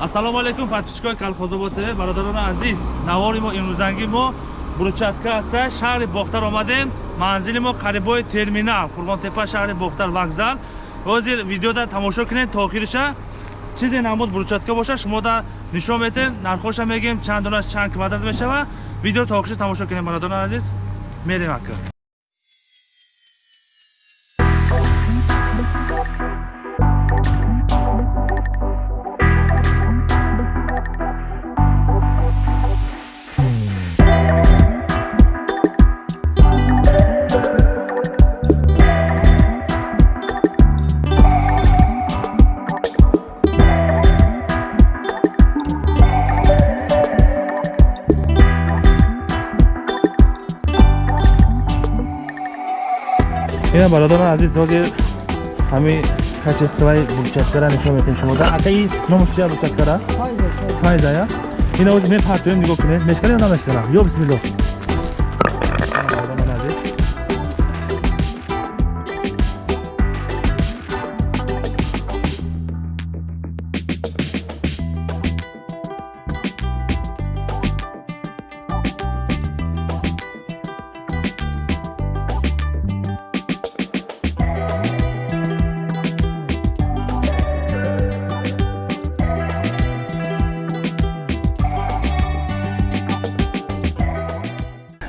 ассалому алайкум подписчикои калхозобод тв бародарони азиз. Навори мо имрӯзанги мо бурчатка аста шаҳри бохтар омадем. Манзили мо қарибои терминал қурбонтепа шаҳри бохтар вокзал. Ҳозир видеода тамошо кунед то охириша чизе намуд бурчатка боша шумода нишон метем нархоша мегем чанд донаш чанд квадрат мешава. Видео то охириша тамошо кунед бародарони азиз. Мерем ака ина бародарон азиз ҳозир ҳамин качествои бурчаткара нишон метем шумода акаи номаш чия бурчаткара? Файзая ина ҳозир мепартоем нигоҳ кунед. Мешкана ё намешкана ё бисмилло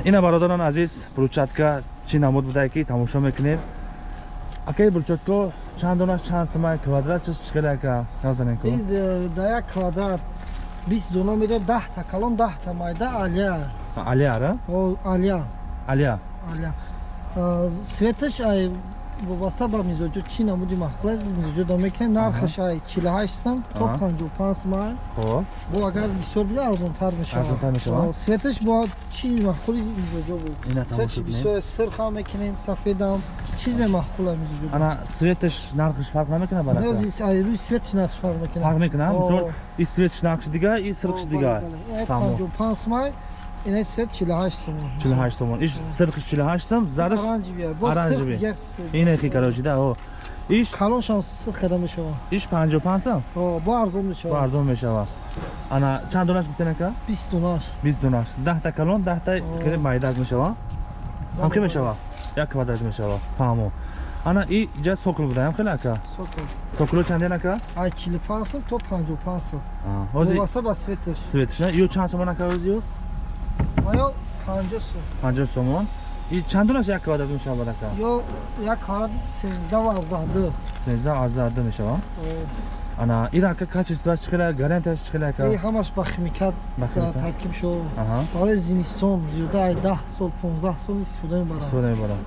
ина бародарон азиз бурчатка чӣ намуд будае ки тамошо мекунем? Акаи бурчатко чанд донаш чанд симай квадрат чикада ака? Навзаненко да як квадрат. Бист дона мира даҳта калон даҳта майда алия. Алияра алия алия. Алия. Светаш ай вобаста ба мизоҷо чӣ намуди маҳқул аст мизоҷо да мекунем нархаш ай чилҳашт сам то панҷу панҷ симай хоб. Бо агар бисёр бида арзонтар мешавад светаш бо чӣ маҳқули мизоҷо буд светаш бисёр сирхам мекунем сафедам чизе маҳқула мизоҷо ана светаш нархаш фарқ намекунад ба рӯи светаш нархаш фарқ мекунад. Фарқ мекунад? Мисол и светаш нархаш дига и сирхаш дига. панҷу панҷ симай ина сет 48 сомон 48 сомон иш сирқи 48 сом зараш оранжеви ина хи короче да о иш калоншам сирқ када мешава иш 55 сом о бо арзон мешава бо арзон мешава ана чанд донаш гуфтен ака 20 донаш 20 донаш 10 та калон 10 та хеле майдак мешава ҳам ки мешава як квадрат мешава фаҳмо ана и ҷа сокл будаям хеле ака сокл сокло чанден ака ай 45 сом то 55 сом ҳозир васа ба светаш светаш ё чанд сомон ака ҳозир ё 50 сом 50 сомон и чанд донаш як квадрат мешавад ака? Ё як квадрат 13 12 13 12 мешава? Ана ин ака качествоаш чӣ хела гарантияш чӣ хела ака? Ҳамаш ба химикат таркиб шо. Барои зимистон зиёда ай 10 сол 15 сол истифода мебарад истифода мебарад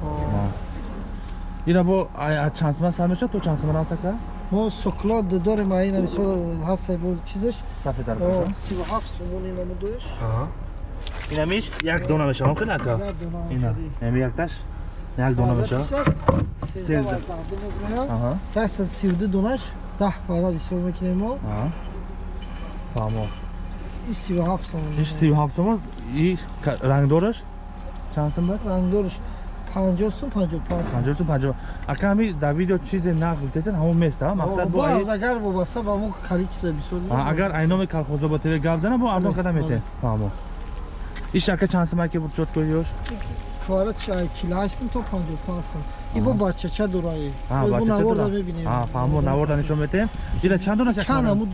ина бо чанд сомон сар мешавад? То чанд сомон аст ака? Мо сокло дорем ай мисол ҳаст бо чизаш? Сафедар 37 сомон инамудош инамиш як дона мешавам хеле ака? Ина. ами якташ? Як дона мешава? каса сиюду донаш. Даҳ квадрат истифода мекунем мо. Фаҳмо. Иш сию ҳафт сомон иш сию ҳафт сомон и рангдораш чанд сом дорад рангдораш панҷоҳ сум панҷоҳ панҷ панҷоҳ сум панҷоҳ. Ака ҳами дар видео чизе нақ гуфтесен ҳамон места мақсад бо агар вобаста ба мо количество бисёр агар айноми калхозобод тв гап зана бо арзон карда метем фаҳмо иш ака чанд сум аки бурчоткоиёш квадрат 48 сум то 55 сум и бо бачача дорае бачача дора мебинем. Фаҳмо наворда нишон метем ира чанд дона чанд амуд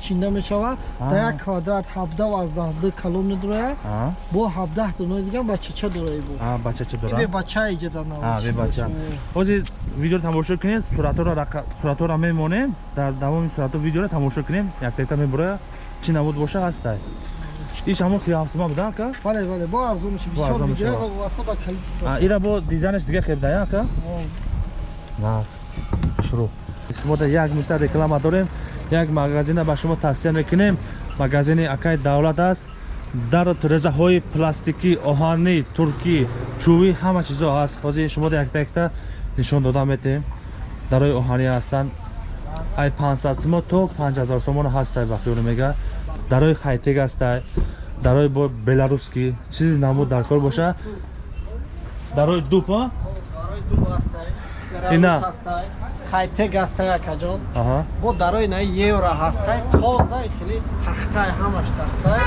чинда мешава да як квадрат 17 12 калон медорая бо 17 дона дигар бачача дорае бо бачача дора бе бача иҷада на бе бача. Ҳозир видеоро тамошо кунед суратҳоро суратҳоро мемонем. Дар давоми суратҳо видеоро тамошо кунем яктакта мебурая чӣ намуд боша ҳастай иш ҳамон сиҳафтсума буда ака? Бале бале бо арзон мешава бисёр мегира ва васа ба количество ира бо дизайнаш дига хебдая ака? Нас шурӯъ шумода як минута реклама дорем як магазина ба шумо тавсия мекунем. Магазини акаи давлат аст. Дар резаҳои пластикӣ оҳанӣ туркӣ чӯбӣ ҳама чизо ҳаст ҳозир шумода якта якта нишон дода метем. Дарои оҳанӣ ҳастанд. Ай 500 сумо то 5000 сомон ҳастай ба хиёл мега. Дарои хайтек ҳастай дарои бо беларуски чизи намуд даркор боша. Дарои дуб ина? хайтек ҳастай акаҷон бо дарои на евро ҳастай тоза хеле тахтай ҳамаш тахтай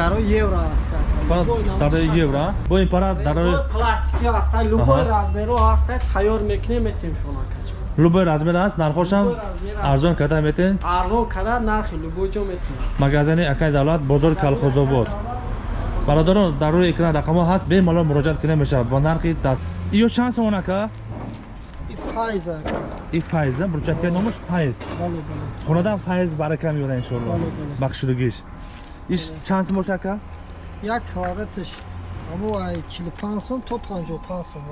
дарои евро ҳастай дарои евро бо ин пара дарои пластики ҳастай любой размеро ҳастай тайёр мекунем метем шумо. акаҷон любой размер аст нархошам арзон карда метен арзон када нархи любой ҷо метем магазини акай давлат бозори калхозобод бародарон дар рӯи экран рақамҳо ҳаст бемалол муроҷиат кида мешавад бо нархи даст. Иё чанд сомон ака? И файза и файза бурчатка номаш файз хонадан файз барака меёра иншоалло Бале, бале. бахшудагиш иш чанд сом боша ака? Як квадратиш аму ай 45 сом то 55 сом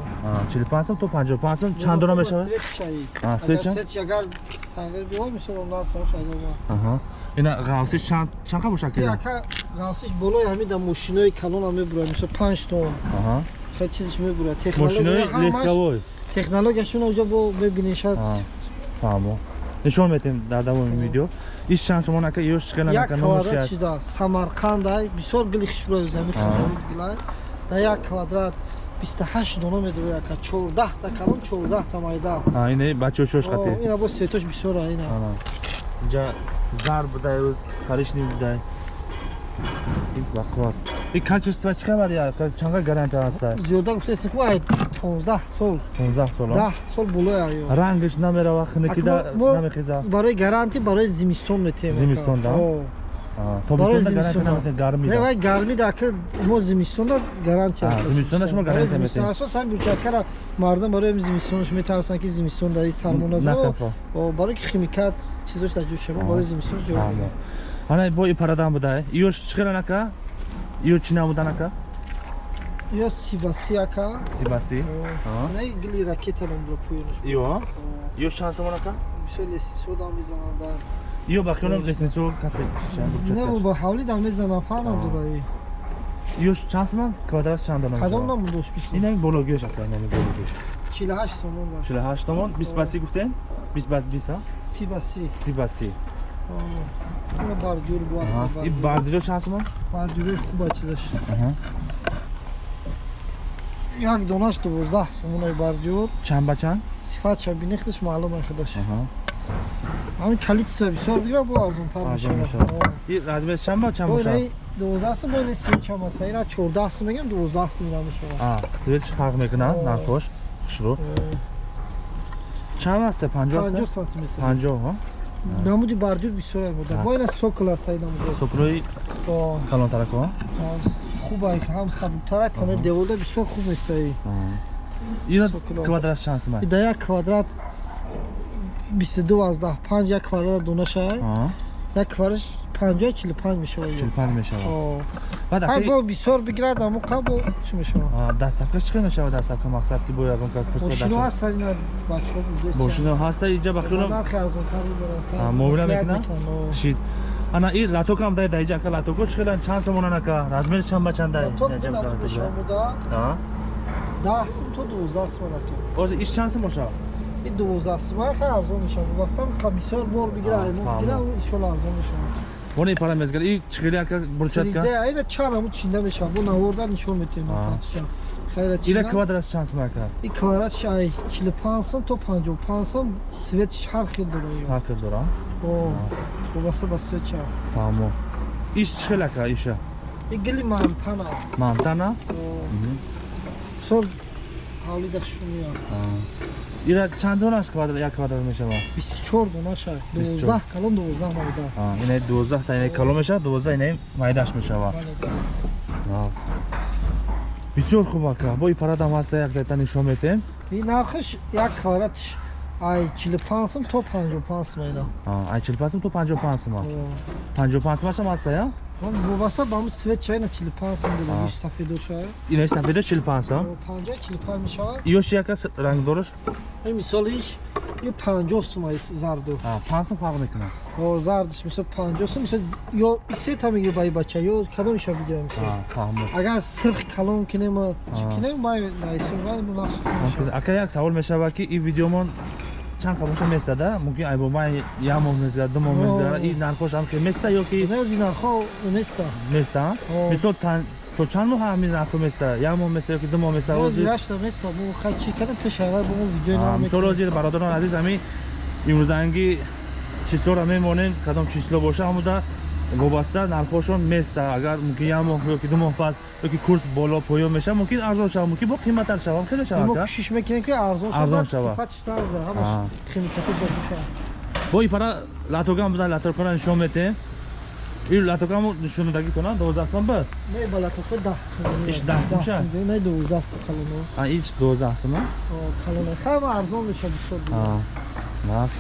чилипанҷ сом то панҷоҳ сом чандона мешавад? А, чанд? свет агар тағйир мешавад ина ғавсиш чанд чанд қа боша ки ака гавсиш болои ҳамида мошинои калона мебурад мисол 5 тон аҳа. Хел чизиш мебурад. Мошинои легковой технологияшон оҷа бо мебинешад А, фаҳмо. Нишон метем дар давоми видео. Иш чанд сомон ака ёш чиқана як ака квадрат номушият шуда самарқандай бисёр гили хишрои зами А. да як квадрат 28 дона медурои ака 14 та калон 14 та майда ина бачаҳо чош О, қати ина бо светош бисёра ина. Инҷа зар будай коричнев будай ин бақувват и качество чӣ хабар я? Чанга гарантия ҳаста зиёда гуфтаси хуб 15 сол. 15 сол 10 сол болои аё рангиш намерава мо- мо намехеза? барои гарантӣ барои зимистон метем Зимистон, да? Барои тобистонда гарантия зимистон, да. наметен гармида вай гарми дака мо зимистонда гарантия А, метем. зимистонда шумо гарантия зимистон. метем. асосан бурчаткара мардум барои зимистонаш метарсанд ки зимистон дар сармо наза Накафо. барои ки химикат чизош дар ҷӯ шава барои зимистон ҷо ана бо и парадан будай иёш чиқиран ака иё чӣ намудан ака? Ё сибаси ака. Сибаси? На гили ракета номдо пӯёнаш. Иё? Иё чанд сомон ака? Бисёр лесисодам мезананд дар иё ба хиёлам лесенсио кафе чиша не ба ҳавли дам мезанам фаҳна дураи иё чанд сомон квадрат чанд дона кадом мешавад? намудош бисо ин ҳамин бологиёш ака ин ҳамин бологиёш 48 сомон баш 48 томон 20 баси гуфтем? 20 бас 20 а сибаси. 30 баси ина бардюр бо Аҳа. аст и бардиҷо чанд сомон бардюри хуба чизаш. Аҳа. як донаш 12 сомонои бардюр. Чанд ба чанд? Сифатша бинехташ маълума худаш Ҳамин количество бисёр бигира бо арзонтар Арзон мешавад. мешавад. и размер чанд ба чанд бо бошад ина 12 сом бо ина 30 аста ина 14 сом мегам 12 сом ина мешавад. А светиш фарқ мекунад? О. нархош хушрӯ. Чанд аста 50 50 аста сантиметр. 50 ҳо? Намуди бардюр бисёр буда бо ина сокл аста ина муди сокрои бо калонтарако? Хуба ҳам сабуктара тана девода бисёр хуб местаи ина Соколо. квадрат чанд сомон ида як квадрат 22 аз 10 5 як квадрат донаша як квадрат 50 45 мешавад 45 мешавад О. баъд ҳай аки бо бисёр бигирад амо қабо чӣ мешавад а, дастафкаш чӣ қадр мешавад дастафка мақсад ки бо ягон кас пурса мошино даст- ҳастан ина бачаҳо будест. Мошино ҳаста инҷа ба хӯрам нархи арзонтар А, муомила мекунад? шид ана и латокам дай даиҷа ака латоко чӣ қадар чанд сомонан ака размери чанд ба чанд дай? То намуд мешавуда А? 10 сум то 12 сум то ҳозир иш чанд сом бошад и 12 сум хай арзон мешавад вобастам ка бисёр бор бигира А, мо фаҳмам. бигира иншоалло арзон мешавад вон и пара мезгар и чиқили ака бурчатка ина чараму чинда мешавад бо наворда нишон метем ира квадрат чанд сом ака и квадрат шай 45 сум то 55 сум светиш ҳар хел дорад ҳар хел дора о вобаста ба свет ча фаҳмо иш ака иша и гили мантана мантана сол ҳавлида хушумия ира чанд донаш квадрат як квадрат мешавад 24 дона шай 24. 12 калон 12 навида ина 12 та ина кало мешавад 12 ина майдаш мешавад Раз. бисёр хуб ака бо и парадам ҳаста як дайта нишон метем и нархиш як квадратиш ай 45 сум то 55 сум айда ай 45 сум то 55 сум 55 сум ҳастам ҳаста он вобаста ба ҳамн свет чайна 45 сом буд иш сафедо шавад инаш сафедо 45 сом 50 45 мешавад. Ёш яка рангдораш ин мисол иш ё 50 сом аст зардош. 5 сом фарқ мекунад. О зардаш мисол 50 сом мисол ё сета мегӣ ба бача ё кадомиша бигирам агар сирх калон кинем чӣ кинем май наисовад мунашид ака як савол мешавад ки ин видеомон чанд қамоша местада мумкин айбоба як моҳ мезга ду моҳ мезга и нархошам ки места ёки? Нази нархо места места мисол то чанд моҳ ҳамин нархо места як моҳ места ёки ду моҳ места рашта места бо хачи када пешава бо видео намисол озир бародарон азиз ҳамин имрӯзанги числора мемонем кадом число боша ҳамуда вобаста нархошон места. Агар мумкин як моҳ ёки ду моҳ пас ёки курс боло поён меша мумкин арзон шава. Мумкин бо қиматтар шава. Хеле шава мо кӯшиш мекунем ки арзон шава. Шава. сифатиш таза ҳамаш Аа. химикати ҷабуша бо ипара латокам буда латокана нишон метем ин латокаму нишондагӣ кунам доздаҳ сом ба? Не балато ко 10 сум. Иш 10 сум ша? не 12 сум калоно а ич доздаҳ сома калоно хама арзон меша бисёр нас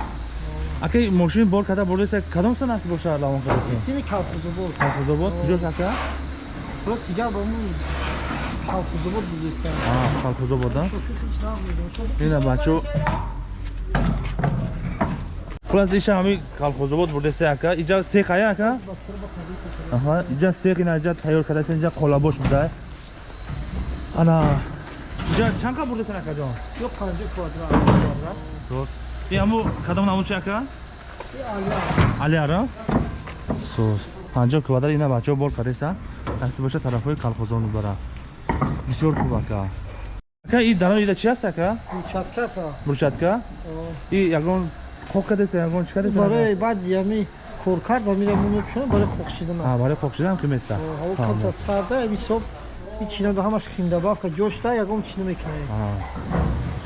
акай мошин бор када бурдеса кадом сан аст боша лавон кадаси сини калхозобод колхозобод куҷош ака ро сига ба му калхозобод будеса хич намедон ина бачо. Хулас иша ҳами колхозобод бурдеса ака. Иҷа сех ая ака? Иҷа сех ина иҷа тайёр кадаси иҷа қолабош буда ана иҷа чанд қа бурдесан ака ҷон? Ё 50 квадрат. Соз. И аму кадом намуд чака? и алия Алияра? Соз. 50 квадрат ина бачо бор кадеса. Аст боша тарафҳои колхозон бара. Бисёр хуб ака. Ака и даро ида чи аст ака? чатка па Бурчатка? И ягон хок кадеса ягон чи кадеса? барои баъд ями коркард ва мира му мепӯшонам барои хохшидан А, барои хок шидан ки места. ҳаво калта сарда ҳисоб и чинада ҳамаш химдабавка ҷошта ягон чина мекунем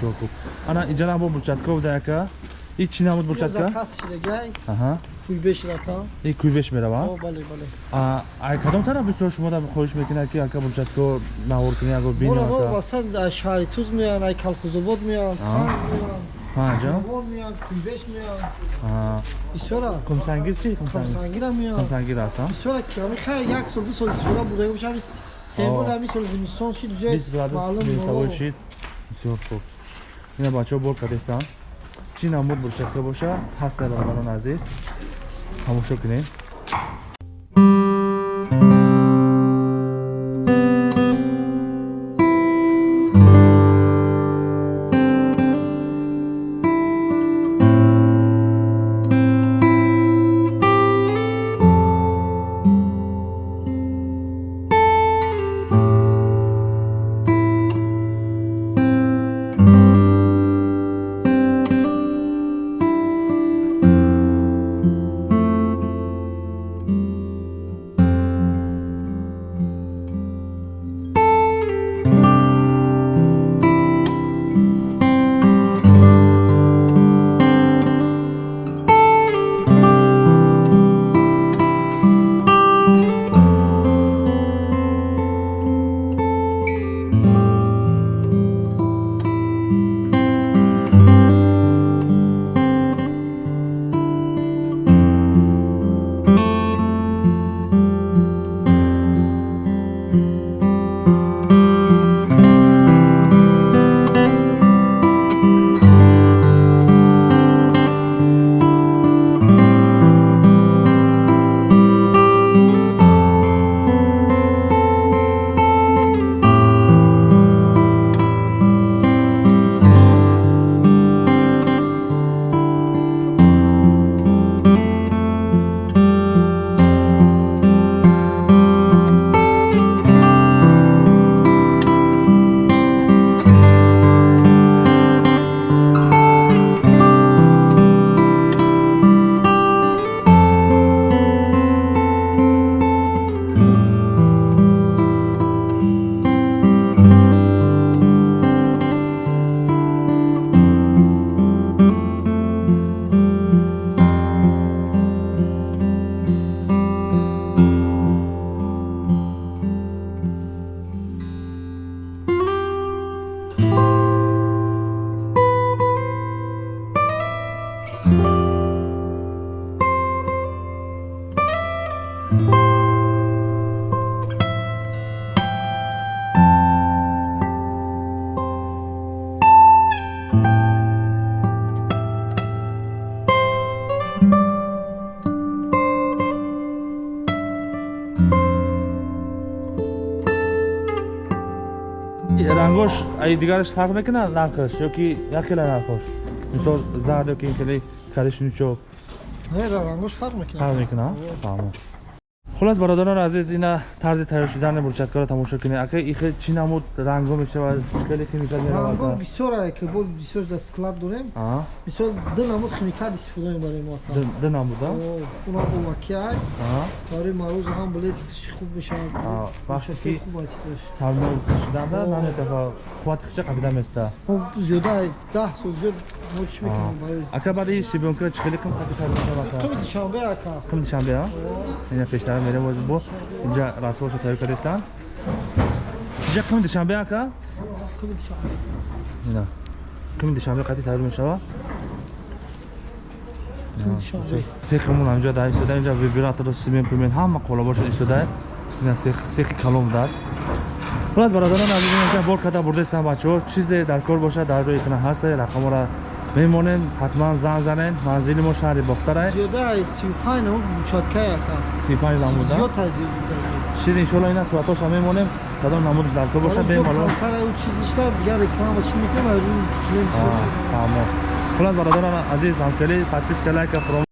Бисёр хуб. Ана иҷа набо бурчатка буда ака. И чи намуд бурчатка? заказ шидагай Аҳа. кӯйбеш рафта И кӯйбеш мерава? о бале бале А, ай кадом тараф бисёр шумо да хоҳиш мекунад ки ака бурчатко навор кунӣ аго бинё моро ака. васад шаҳри туз меян ай калхозобод меян Аа. танг меян Ҳаҷа? вон меян кӯйбеш меян А. бисёра Кумсангир чи? Кумсангир. камсангира меян Кумсангир аст, а? бисёра ки ҳами хай як сол ду сол истифода бурда бошам темур Оо. ҳами сол зимистон шид ҷои 20 градус маълум мисавой Ина бачаҳо бор кардестанд. Чӣ намуд бурчатка боша? Ҳаст дар барон азиз. Тамошо кунем. Рангош ай дигараш фарқ мекунад нархаш ёки як хела нархош мисол зард ёки ин хели коричневичок не ра рангош фарқ мекунад. Фарқ мекунад фаҳмо хулас бародарон азиз ина тарзи тайёр шудани бурчаткаро тамошо кунед ака ихе чӣ намуд? Ранго мешавад шикали химикат ранго меравад бисёр ае ки бо бисёр дар склад дорем. А? Мисол ду намуд химикат истифода мебарем мо ата ду намуда уна овакиай а? Барои марӯза ҳам блескиш хуб мешавад. А, вақте ки- хуба чизаш сарнов шуданда наме тафа қуввати хича қабида места? Мо зиёда ай даҳ сол зиёд мо чӣ мекунем барои ака баъди шибёнкира чӣ хеле қим қати тайёр мешавад ака? Қими душанбе ака. Қим душанбе а? Ина пештара мерем боз бо инҷа расвошо тайёр кардестан инҷа қим душанбе ака? Ина қими душанбе қати тайёр мешавад душанбе сехмон ҳамҷо да истода инҷа вибратор симен пимен ҳама қолабошо истода ина сехи калом даст. Хулас бародарон инҷа бор када бурдестан бачаҳо. Чизе дар кор бошад дар рӯи кана ҳастае рақамора мемонем ҳатман занг занен манзили мо шаҳри бохтарае зиёда ай сию панҷ намуд бучаткае ака сипанҷ намуда зиёд ай. Зиёд чиз иншоалло ина суратоша мемонем. Кадом намудаш дар кор бошад бемалум чизишта дигар реклама чӣ мекунем ай рӯи клиент тамо хулас бародарон азиз ҳамкали подписка лайка фуром